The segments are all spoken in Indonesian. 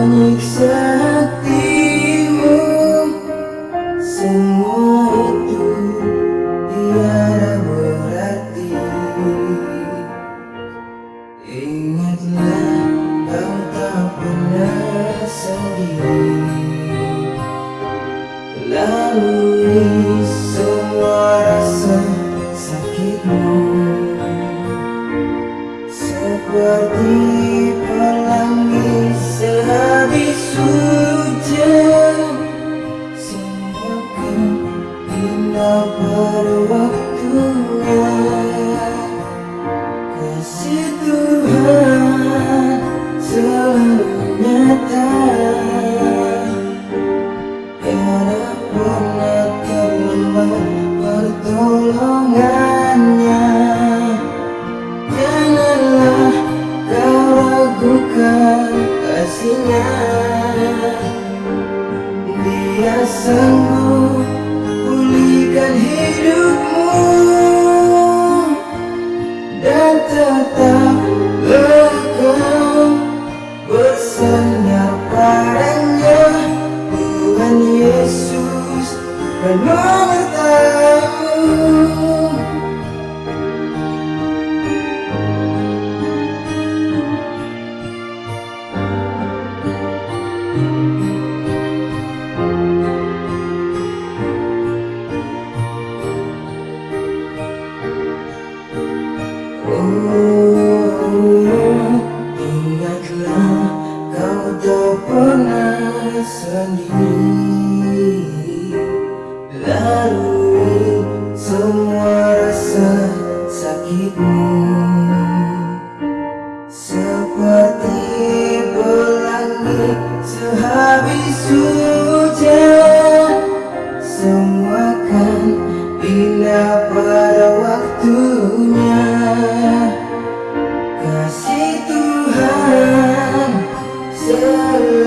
menyiksa hatimu Semua itu tiada berarti. Ingatlah kau tak pernah sendiri. pasangku Pulihkan hidupku Ooh.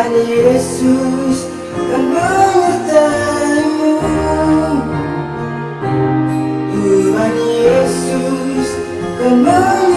Tuhan Yesus Kan menyertaimu. Tuhan Yesus Kan menyertaimu